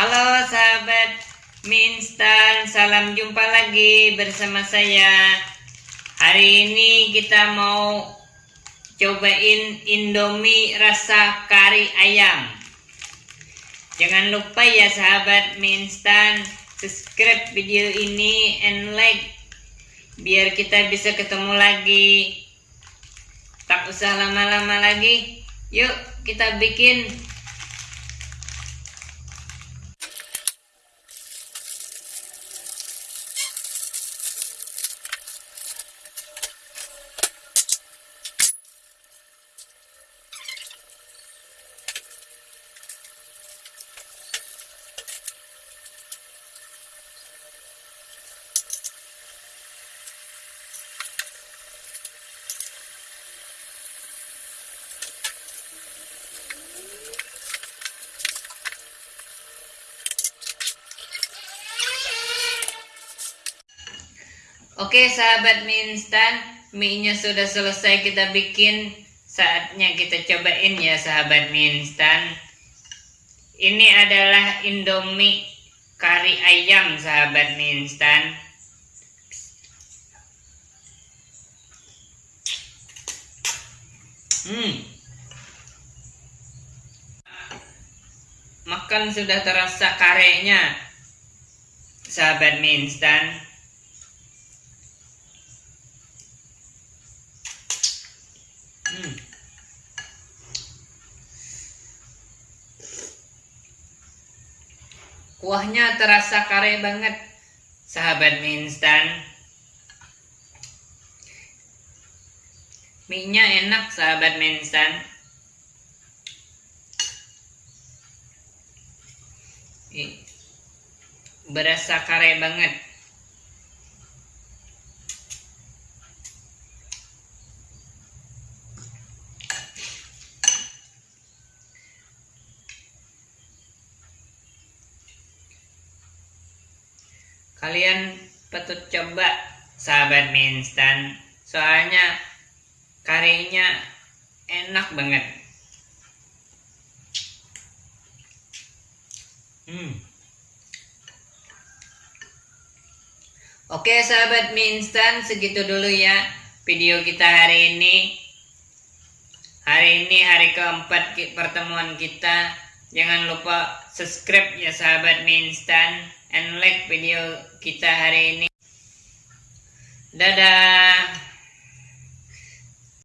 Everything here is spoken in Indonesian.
Halo sahabat mie instan, salam jumpa lagi bersama saya. Hari ini kita mau cobain Indomie rasa kari ayam. Jangan lupa ya sahabat mie instan, subscribe video ini and like biar kita bisa ketemu lagi. Tak usah lama-lama lagi. Yuk kita bikin Oke sahabat mie instan, mie-nya sudah selesai kita bikin. Saatnya kita cobain ya sahabat mie instan. Ini adalah Indomie kari ayam sahabat mie instan. Hmm. Makan sudah terasa karenya sahabat mie instan. Hmm. Kuahnya terasa kare banget, sahabat mie instan. Mie-nya enak, sahabat mie instan. Berasa kare banget. Kalian patut coba sahabat mie instan. Soalnya karinya enak banget. Hmm. Oke sahabat mie instan segitu dulu ya video kita hari ini. Hari ini hari keempat pertemuan kita. Jangan lupa subscribe ya sahabat mie instan and like video kita hari ini. Dadah.